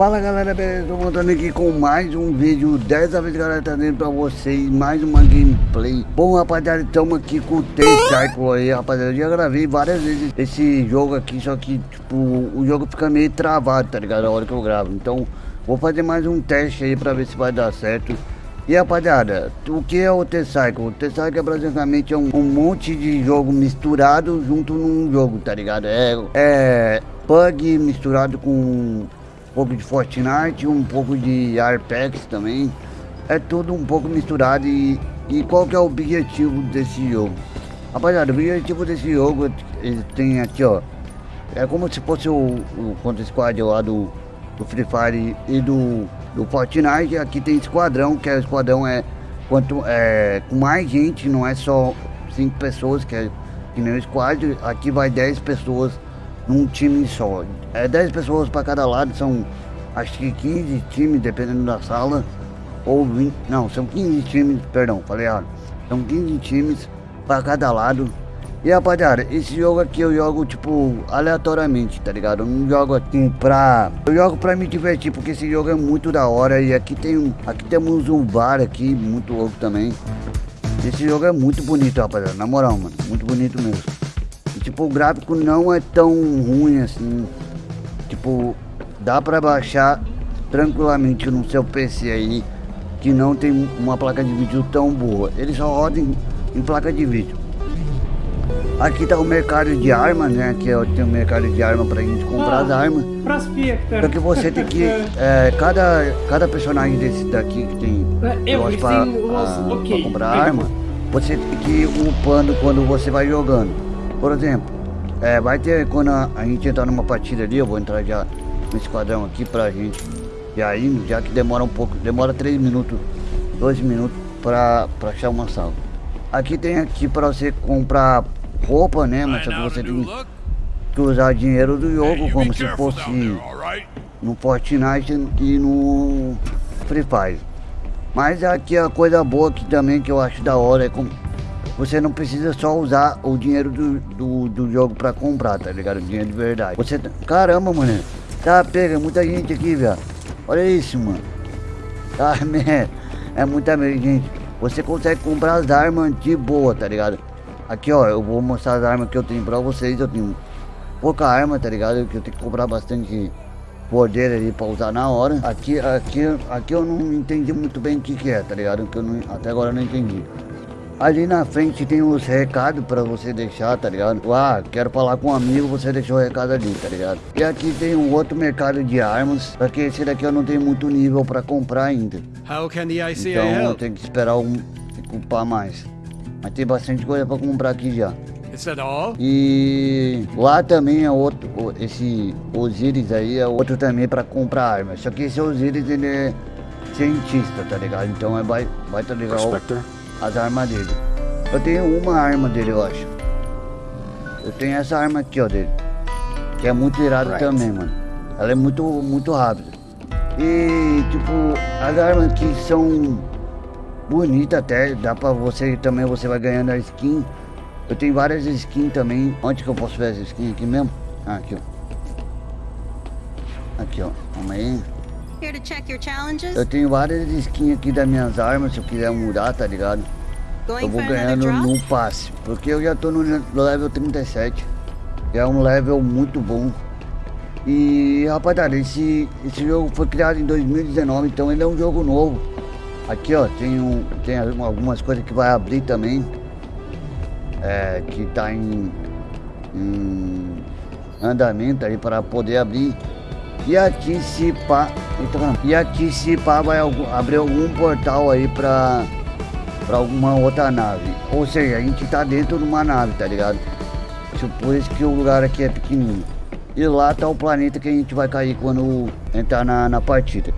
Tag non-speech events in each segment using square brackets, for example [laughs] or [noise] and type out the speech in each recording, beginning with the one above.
Fala galera, beleza? Tô voltando aqui com mais um vídeo Dessa vez galera, trazendo pra vocês mais uma gameplay Bom rapaziada, estamos aqui com o T-Cycle aí rapaziada Eu já gravei várias vezes esse jogo aqui Só que tipo, o jogo fica meio travado, tá ligado? A hora que eu gravo Então, vou fazer mais um teste aí pra ver se vai dar certo e rapaziada, o que é o T-Cycle? O T-Cycle é basicamente um, um, monte de jogo misturado junto num jogo, tá ligado? É, é bug misturado com um pouco de Fortnite, um pouco de Arpex também. É tudo um pouco misturado e, e qual que é o objetivo desse jogo? Rapaziada, o objetivo desse jogo ele tem aqui ó, é como se fosse o, o Counter Squad lá do, do Free Fire e do, do Fortnite, aqui tem esquadrão, que é o esquadrão é, quanto, é com mais gente, não é só 5 pessoas, que é que nem o squad, aqui vai 10 pessoas num time só. É 10 pessoas para cada lado, são acho que 15 times, dependendo da sala. Ou 20, não, são 15 times, perdão, falei errado. São 15 times para cada lado. E rapaziada, esse jogo aqui eu jogo tipo aleatoriamente, tá ligado? Eu não jogo assim pra. Eu jogo pra me divertir, porque esse jogo é muito da hora. E aqui tem um. Aqui temos um bar aqui, muito louco também. Esse jogo é muito bonito, rapaziada. Na moral, mano. Muito bonito mesmo. Tipo, o gráfico não é tão ruim assim. Tipo, dá pra baixar tranquilamente no seu PC aí, que não tem uma placa de vídeo tão boa. Ele só roda em, em placa de vídeo. Aqui tá o mercado de armas, né? Aqui é, tem o mercado de armas pra gente comprar ah, as armas. Só que você tem que. [laughs] É, cada, cada personagem desse daqui que tem é, eu, pra, a, okay. pra comprar arma, você tem que ir upando quando você vai jogando. Por exemplo, é, vai ter quando a, a, gente entrar numa partida ali, eu vou entrar já no esquadrão aqui pra gente já indo, já que demora um pouco, demora 3 minutos, 2 minutos pra, pra achar uma sala. Aqui tem aqui pra você comprar roupa, né? Mas só que você tem que usar dinheiro do jogo como se fosse no Fortnite e no Free Fire. Mas aqui a coisa boa aqui também que eu acho da hora é como você não precisa só usar o dinheiro do, do, do jogo pra comprar, tá ligado? O dinheiro de verdade. Você. Tá, caramba, mano. Tá, pega, muita gente aqui, velho. Olha isso, mano. Tá, [laughs] man. É muita gente. Você consegue comprar as armas de boa, tá ligado? Aqui, ó, eu vou mostrar as armas que eu tenho pra vocês. Eu tenho pouca arma, tá ligado? Que eu tenho que comprar bastante poder ali pra usar na hora. Aqui, aqui, aqui eu não entendi muito bem o que que é, tá ligado? Que eu não, até agora eu não entendi. Ali na frente tem os recados pra você deixar, tá ligado? Ah, quero falar com um amigo, você deixou o recado ali, tá ligado? E aqui tem um outro mercado de armas, porque esse daqui eu não tenho muito nível pra comprar ainda. How can the ICA então eu tenho que esperar um ocupar mais. Mas tem bastante coisa pra comprar aqui já. Is that all? E lá também é outro, esse Osiris aí é outro também pra comprar armas. Só que esse Osiris ele é cientista, tá ligado? Então é vai, vai tá legal. Prospector as armas dele. Eu tenho uma arma dele, eu acho. Eu tenho essa arma aqui, ó, dele. Que é muito irado right. também, mano. Ela é muito, muito rápida. E, tipo, as armas que são bonitas até. Dá pra você também, você vai ganhando a skin. Eu tenho várias skins também. Onde que eu posso ver essa skin aqui mesmo? Ah, aqui, ó. Aqui, ó. Vamos aí. Eu tenho várias skins aqui das minhas armas, se eu quiser mudar, tá ligado? Eu vou ganhando no passe, porque eu já tô no level 37. É um level muito bom. E rapaziada, esse, esse jogo foi criado em 2019, então ele é um jogo novo. Aqui ó, tem, um, tem algumas coisas que vai abrir também. É, que tá em, em andamento aí para poder abrir. E aqui se pá. E aqui se pá vai abrir algum portal aí pra, pra alguma outra nave. Ou seja, a gente tá dentro de uma nave, tá ligado? Por isso que o lugar aqui é pequenininho. E lá tá o planeta que a gente vai cair quando entrar na, na partida.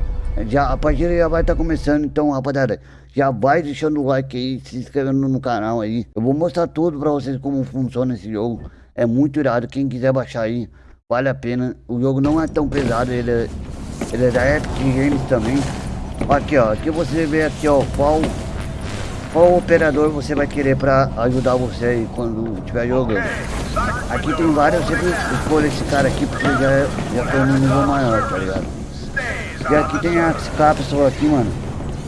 Já, a partida já vai estar tá começando, então rapaziada, já vai deixando o like aí, se inscrevendo no canal aí. Eu vou mostrar tudo pra vocês como funciona esse jogo. É muito irado, quem quiser baixar aí, Vale a pena. O jogo não é tão pesado, ele é, ele é da Epic Games também. Aqui ó, aqui você vê aqui ó, qual, qual operador você vai querer pra ajudar você aí quando estiver jogando. Aqui tem vários, eu sempre escolho esse cara aqui porque já, já tô no nível maior, tá ligado? E aqui tem as cápsulas aqui, mano.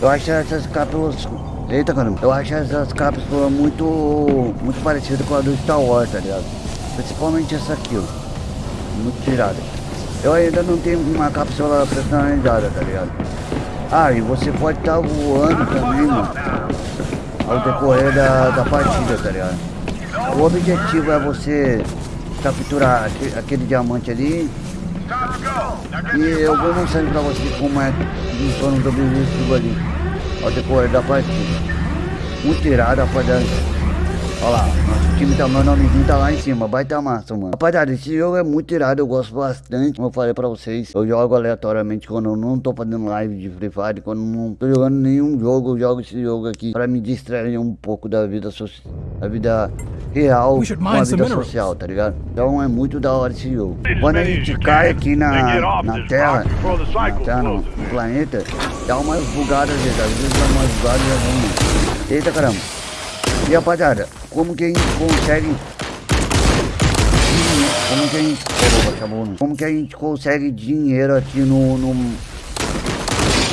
Eu acho essas cápsulas... Eita, caramba. Eu acho essas cápsulas muito... Muito parecidas com a do Star Wars, tá ligado? Principalmente essa aqui, ó. Muito tirada. Eu ainda não tenho uma cápsula personalizada, tá ligado? Ah, e você pode estar tá voando também, mano. Ao decorrer da, da partida, tá ligado? O objetivo é você capturar aquele, aquele diamante ali. E eu vou mostrando pra você como é funciona o objetivo ali. Ao decorrer da partida. Muito irado, rapaziada. Olha lá, nosso time tá, meu nomezinho tá lá em cima, baita massa, mano. Rapaziada, esse jogo é muito irado, eu gosto bastante, como eu falei pra vocês. Eu jogo aleatoriamente quando eu não tô fazendo live de Free Fire, quando eu não tô jogando nenhum jogo, eu jogo esse jogo aqui pra me distrair um pouco da vida social, da vida real com a vida social, tá ligado? Então é muito da hora esse jogo. Quando a gente cai aqui na, na Terra, na Terra, no, no planeta, dá umas bugadas, às vezes dá umas bugadas, Eita caramba. E rapaziada, como que a gente consegue... Como que a gente... Como que a gente consegue dinheiro aqui no, no...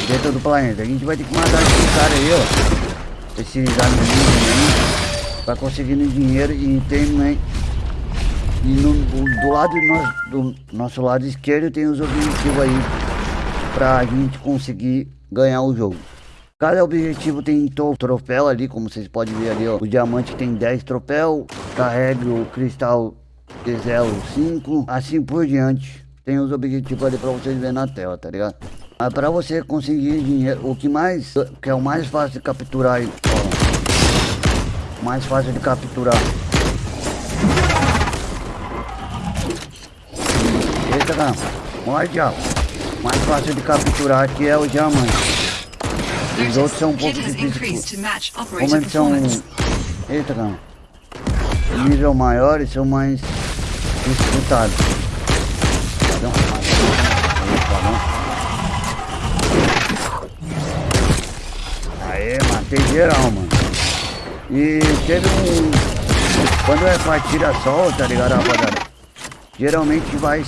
Dentro do planeta? A gente vai ter que matar esse cara aí, ó. Esses amigos aí. Pra conseguir dinheiro e tem, né? E no, do lado do nosso, do nosso lado esquerdo tem os objetivos aí. Pra gente conseguir ganhar o jogo. Cada objetivo tem troféu ali, como vocês podem ver ali, ó. O diamante tem 10 troféus, carregue o cristal de 05, assim por diante. Tem os objetivos ali pra vocês verem na tela, tá ligado? Mas pra você conseguir dinheiro, o que mais, que é o mais fácil de capturar aí, ó. Mais fácil de capturar. Eita, cara. Olha, diabo. Mais fácil de capturar aqui é o diamante. Os outros são um pouco difíceis. Como eles são... Eita, cara. Nível maior, eles são mais disputados. Então, Aê, matei geral, mano. E teve um... Quando é partida só, tá ligado, rapaziada? Geralmente vai...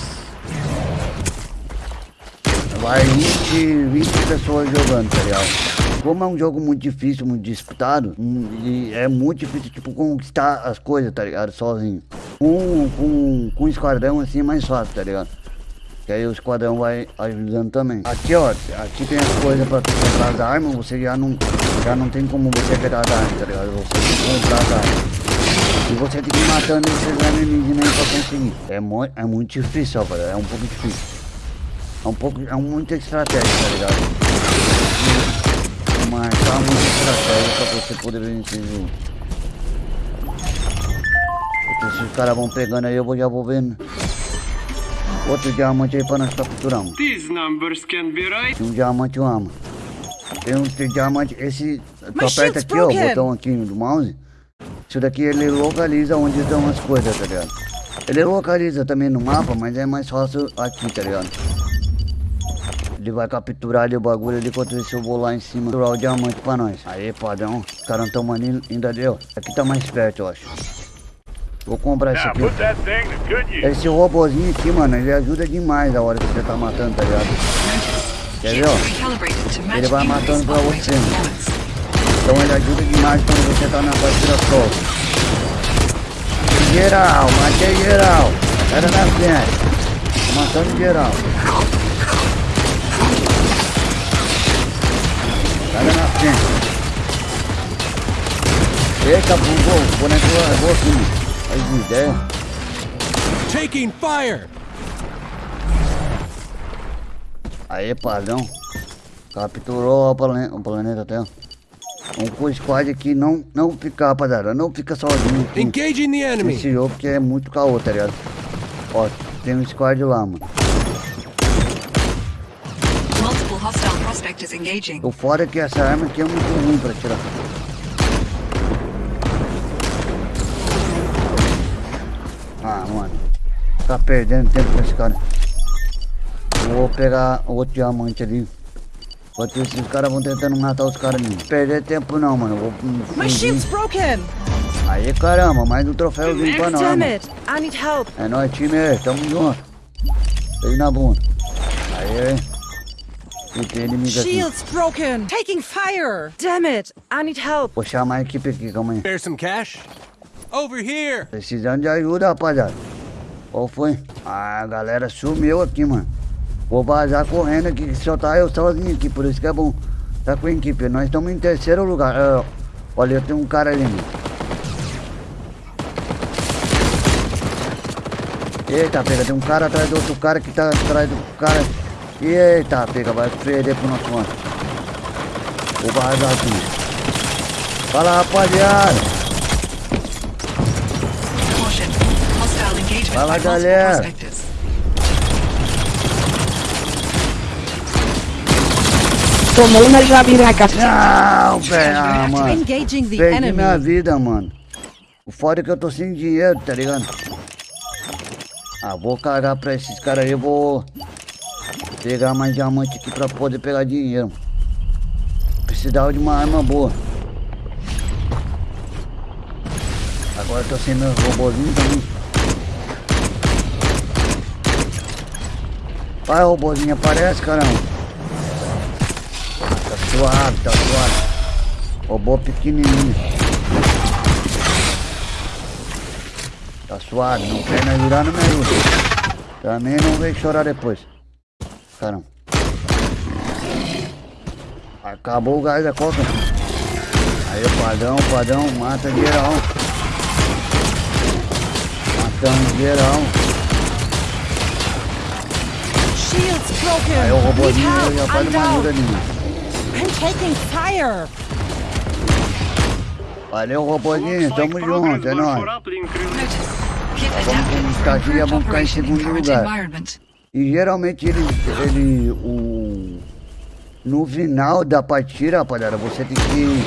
Vai 20, 20 pessoas jogando, tá ligado? Como é um jogo muito difícil, muito disputado, hum, e é muito difícil, tipo, conquistar as coisas, tá ligado? Sozinho. Com, com, com esquadrão, assim, é mais fácil, tá ligado? Que aí o esquadrão vai ajudando também. Aqui, ó, aqui tem as coisas pra comprar as armas, você já não, já não tem como você pegar as armas, tá ligado? Você tem que comprar as armas. E você tem que ir matando esses alienígenas aí pra conseguir. É, mo é muito difícil, ó, é um pouco difícil. É um pouco, é muita estratégia, tá ligado? Mas tá muito estratégia pra você poder vencer o jogo. Porque se os caras vão pegando aí, eu vou, já vou vendo. Outro diamante aí pra nós capturarmos. Tem um diamante uma Tem um tem diamante. Esse. Tu aperta aqui, ó, o botão aqui do mouse. Isso daqui ele localiza onde estão as coisas, tá ligado? Ele localiza também no mapa, mas é mais fácil aqui, tá ligado? Ele vai capturar ali o bagulho ali enquanto isso eu vou lá em cima capturar o diamante pra nós. Aí, padrão. Os caras não tão maninho, ainda deu. Aqui tá mais perto, eu acho. Vou comprar esse aqui. Esse robozinho aqui, mano, ele ajuda demais a hora que você tá matando, tá ligado? Quer ver, ó? Ele vai matando pra você, mano. Então ele ajuda demais quando você tá na partida solo. Geral, matei geral. Era na frente. Matando geral. Na frente. Eita, bugou. O boneco largou aqui. Faz ideia. Taking fire! Aí, padrão. Capturou o planeta, o planeta Terra. Vamos com o squad aqui não, não ficar, rapaziada. Não fica sozinho. Engaging the enemy. Esse jogo que é muito caô, tá ligado? Ó, tem um squad lá, mano. O fora é que essa arma aqui é muito ruim pra tirar. Ah, mano. Tá perdendo tempo com esse cara. Vou pegar outro diamante ali. Enquanto isso, os caras vão tentando matar os caras ali. Perder tempo não, mano. Vou My shield's broken. Aí, caramba, mais um troféuzinho pra nós. É nóis, time. Tamo junto. Beijo na bunda. Aí, inimigo aqui. Shield's broken. Taking fire. Damn it. I need help. Vou chamar a equipe aqui, calma aí. Spare some cash? Over here! Precisando de ajuda, rapaziada. Qual foi? Ah, a galera sumiu aqui, mano. Vou vazar correndo aqui, que só tá eu sozinho aqui, por isso que é bom. Tá com a equipe. Nós estamos em terceiro lugar. Ah, olha, tem um cara ali, mano. Eita, pega, tem um cara atrás do outro cara que tá atrás do cara. Eita, pega, vai perder pro nosso lado. Vou vazar aqui. Fala, rapaziada. Fala, galera. Tomou na jabiraca. Não, velho, ah, mano. Engaging the Perdi enemy. minha vida, mano. O foda é que eu tô sem dinheiro, tá ligado? Ah, vou cagar pra esses caras aí, eu vou pegar mais diamante aqui pra poder pegar dinheiro. Precisava de uma arma boa. Agora tô sem meu robôzinho também. Vai, robôzinho, aparece, caramba. Tá suave, tá suave. Robô pequenininho. Tá suave, não quer me ajudar, não me ajuda. Também não vem chorar depois. Caramba. Acabou o gás da coca. Aí, padrão, padrão, mata geral. Matando geral. Shield's broken. Aí o robôzinho já faz I'm uma ajuda ali. I'm taking fire. Valeu, robôzinho, tamo junto, é nóis. Vamos for aqui, improved vamos ficar em segundo lugar. E geralmente ele, ele, o... No final da partida, rapaziada, você tem que...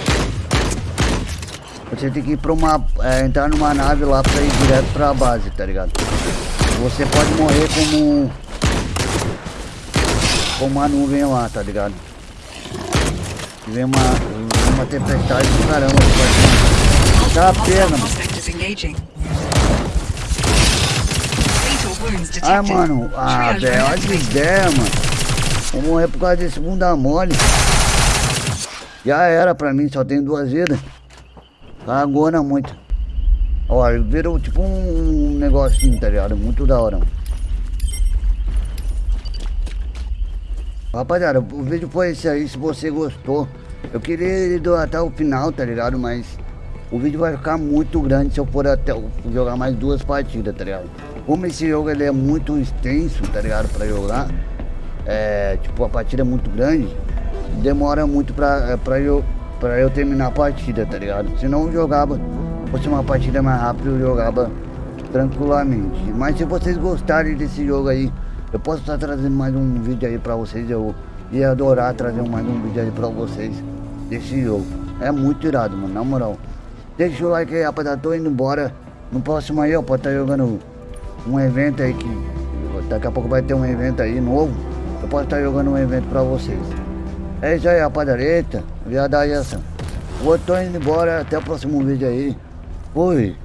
Você tem que ir pra uma... é, entrar numa nave lá pra ir direto pra base, tá ligado? Você pode morrer como... Como uma nuvem lá, tá ligado? Vem uma, uma tempestade do caramba. Tá pena, mano. Detected. Ai, mano, ah, velho, olha que ideia, mano. Vou morrer por causa desse bunda mole. Já era pra mim, só tenho duas vidas. Cagona muito. Olha, virou tipo um negocinho, tá ligado? Muito da hora. mano. Rapaziada, o vídeo foi esse aí, se você gostou. Eu queria do- até o final, tá ligado? Mas o vídeo vai ficar muito grande se eu for até jogar mais duas partidas, tá ligado? Como esse jogo ele é muito extenso, tá ligado? Pra jogar. É, tipo, a partida é muito grande. Demora muito pra, é, pra, eu, pra eu terminar a partida, tá ligado? Senão eu jogava, fosse uma partida mais rápida, eu jogava tranquilamente. Mas se vocês gostarem desse jogo aí, eu posso estar trazendo mais um vídeo aí pra vocês. Eu ia adorar trazer mais um vídeo aí pra vocês desse jogo. É muito irado, mano, na moral. Deixa o like aí, rapaziada. Tô indo embora. No próximo aí, ó, pode estar jogando um evento aí que. Daqui a pouco vai ter um evento aí novo. Eu posso estar jogando um evento pra vocês. É isso aí, rapaziada. Eita, viadagem essa. Vou tô indo embora. Até o próximo vídeo aí. Fui.